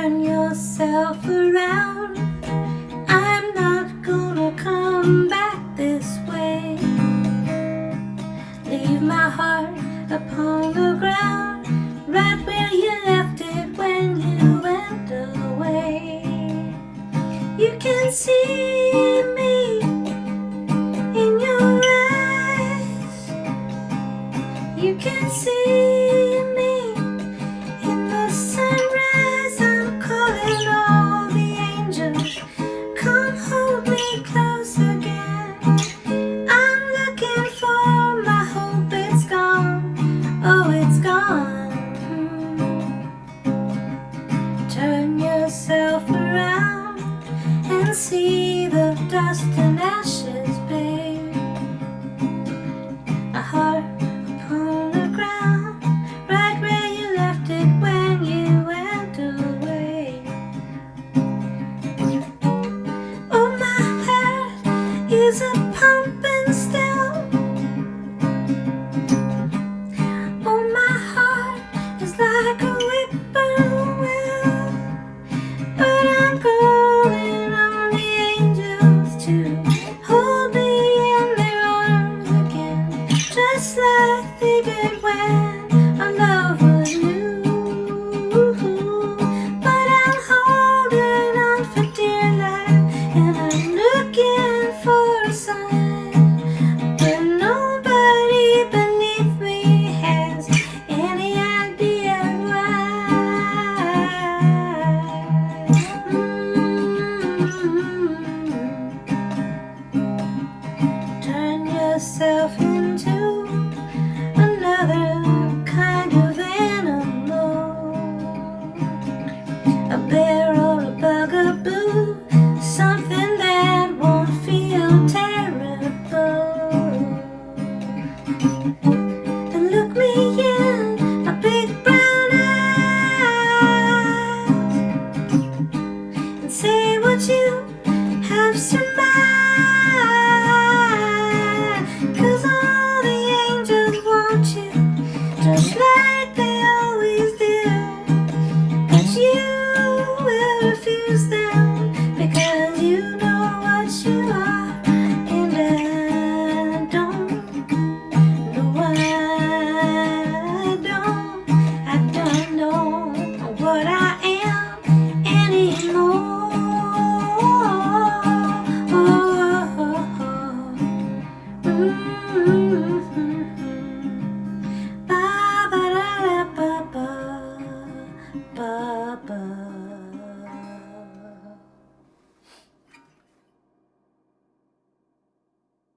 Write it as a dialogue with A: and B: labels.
A: turn yourself around. I'm not gonna come back this way. Leave my heart upon the ground Right where you left it when you went away. You can see turn yourself around and see the dust and ashes, babe. A heart upon the ground, right where you left it when you went away. Oh, my heart is a pump. myself Like they always do But you will refuse them.